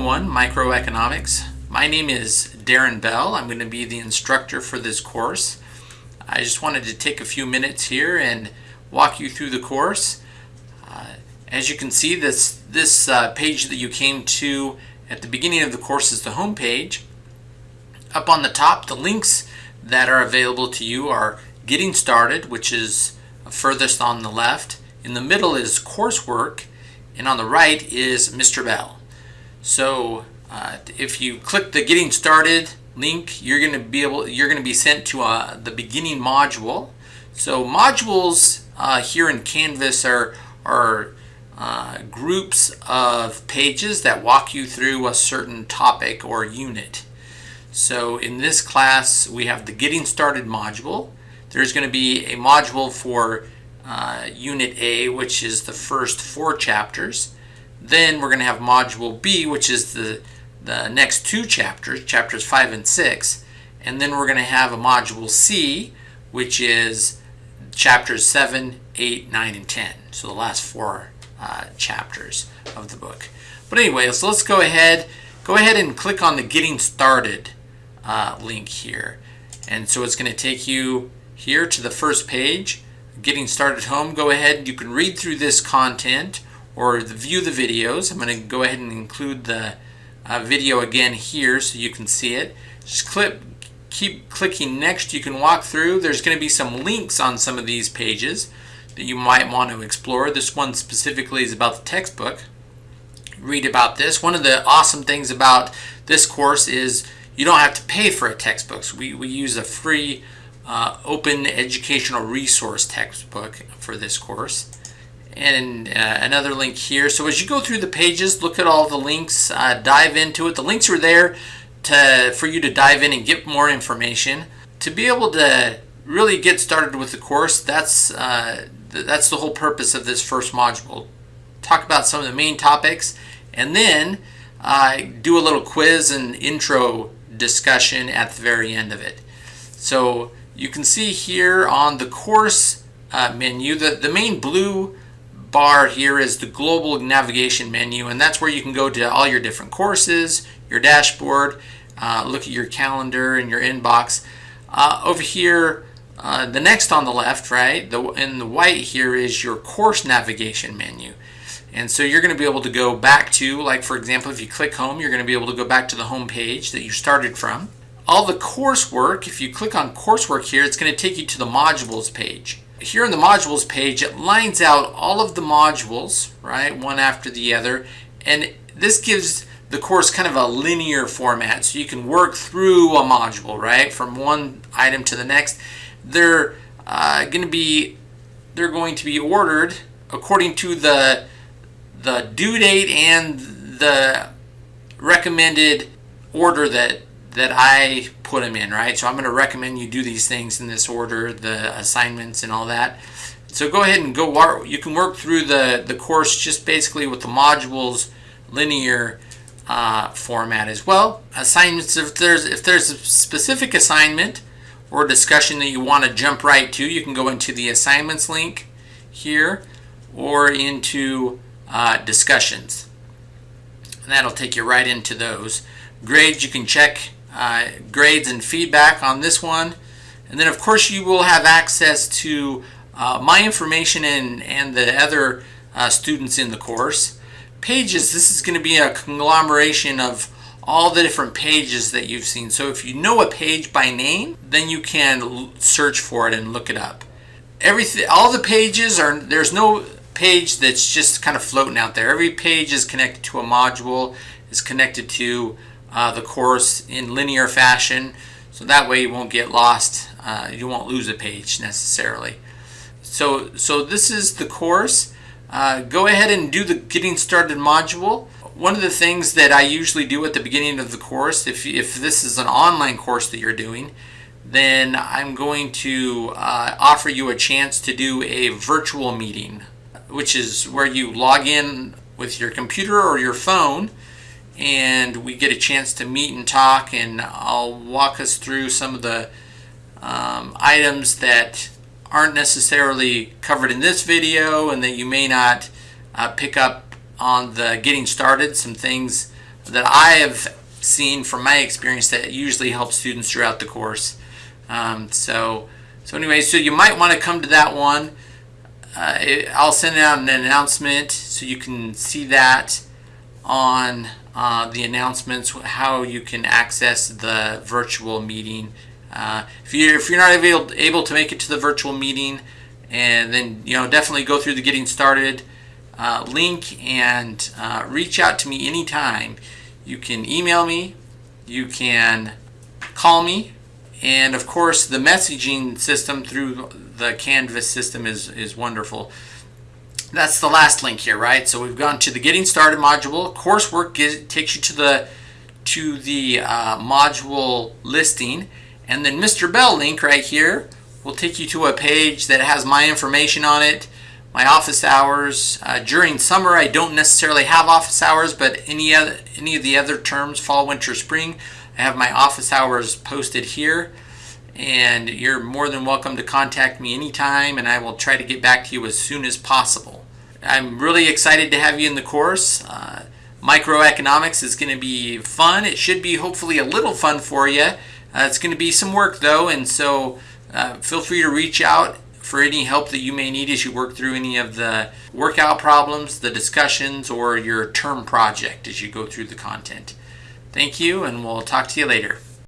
201 Microeconomics. My name is Darren Bell. I'm going to be the instructor for this course. I just wanted to take a few minutes here and walk you through the course. Uh, as you can see, this, this uh, page that you came to at the beginning of the course is the home page. Up on the top, the links that are available to you are Getting Started, which is furthest on the left. In the middle is Coursework, and on the right is Mr. Bell. So uh, if you click the Getting Started link, you're going to be able, you're going to be sent to uh, the beginning module. So modules uh, here in Canvas are are uh, groups of pages that walk you through a certain topic or unit. So in this class, we have the Getting Started module. There's going to be a module for uh, Unit A, which is the first four chapters. Then we're going to have Module B, which is the, the next two chapters, chapters 5 and 6. And then we're going to have a Module C, which is chapters 7, 8, 9, and 10. So the last four uh, chapters of the book. But anyway, so let's go ahead, go ahead and click on the Getting Started uh, link here. And so it's going to take you here to the first page. Getting Started Home, go ahead, you can read through this content or view the videos. I'm going to go ahead and include the uh, video again here so you can see it. Just click, keep clicking next. You can walk through. There's going to be some links on some of these pages that you might want to explore. This one specifically is about the textbook. Read about this. One of the awesome things about this course is you don't have to pay for a textbook. So we, we use a free uh, open educational resource textbook for this course and uh, another link here. So as you go through the pages, look at all the links, uh, dive into it. The links are there to for you to dive in and get more information. To be able to really get started with the course, that's uh, th that's the whole purpose of this first module. Talk about some of the main topics, and then uh, do a little quiz and intro discussion at the very end of it. So you can see here on the course uh, menu, the, the main blue bar here is the global navigation menu and that's where you can go to all your different courses, your dashboard, uh, look at your calendar and your inbox. Uh, over here, uh, the next on the left, right, the, in the white here is your course navigation menu. And so you're going to be able to go back to, like for example, if you click home, you're going to be able to go back to the home page that you started from. All the coursework, if you click on coursework here, it's going to take you to the modules page here in the modules page, it lines out all of the modules, right, one after the other, and this gives the course kind of a linear format, so you can work through a module, right, from one item to the next. They're uh, going to be they're going to be ordered according to the the due date and the recommended order that that I put them in, right? So I'm going to recommend you do these things in this order, the assignments and all that. So go ahead and go work, you can work through the, the course just basically with the modules linear uh, format as well. Assignments, if there's, if there's a specific assignment or discussion that you want to jump right to, you can go into the assignments link here or into uh, discussions. And that'll take you right into those. Grades, you can check uh, grades and feedback on this one. And then of course you will have access to uh, my information and, and the other uh, students in the course. Pages, this is going to be a conglomeration of all the different pages that you've seen. So if you know a page by name, then you can search for it and look it up. Everything, all the pages are, there's no page that's just kind of floating out there. Every page is connected to a module, is connected to uh, the course in linear fashion so that way you won't get lost uh, you won't lose a page necessarily. So so this is the course. Uh, go ahead and do the getting started module. One of the things that I usually do at the beginning of the course if, if this is an online course that you're doing then I'm going to uh, offer you a chance to do a virtual meeting which is where you log in with your computer or your phone and we get a chance to meet and talk and I'll walk us through some of the um, items that aren't necessarily covered in this video and that you may not uh, pick up on the getting started some things that I have seen from my experience that usually helps students throughout the course. Um, so, so anyway, so you might want to come to that one. Uh, it, I'll send out an announcement so you can see that on uh, the announcements how you can access the virtual meeting. Uh, if you're if you're not able able to make it to the virtual meeting, and then you know definitely go through the getting started uh, link and uh, reach out to me anytime. You can email me, you can call me, and of course the messaging system through the Canvas system is is wonderful that's the last link here, right? So we've gone to the getting started module. Coursework takes you to the to the uh, module listing, and then Mr. Bell link right here will take you to a page that has my information on it, my office hours. Uh, during summer, I don't necessarily have office hours, but any other any of the other terms, fall, winter, spring, I have my office hours posted here. And you're more than welcome to contact me anytime, and I will try to get back to you as soon as possible. I'm really excited to have you in the course. Uh, microeconomics is going to be fun. It should be hopefully a little fun for you. Uh, it's going to be some work though, and so uh, feel free to reach out for any help that you may need as you work through any of the workout problems, the discussions, or your term project as you go through the content. Thank you, and we'll talk to you later.